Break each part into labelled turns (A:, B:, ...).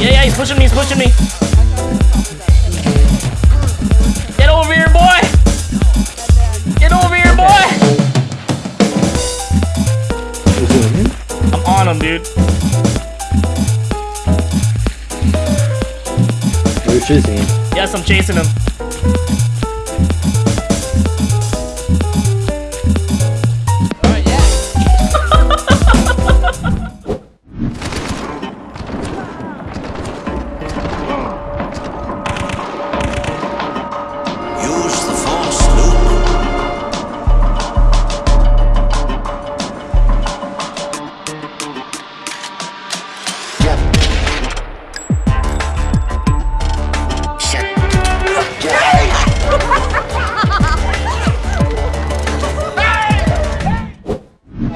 A: Yeah, yeah, he's pushing me, he's pushing me. Get over here, boy! Get over here, boy! I'm on him, dude.
B: You're chasing him.
A: Yes, I'm chasing him.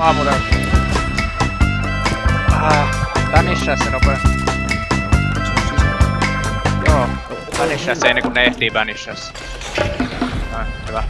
C: Aamulla. Ah, Tanisha se nopea. Joo, Tanisha se ennen kuin ne ehtii Banishassa. Noin, hyvä.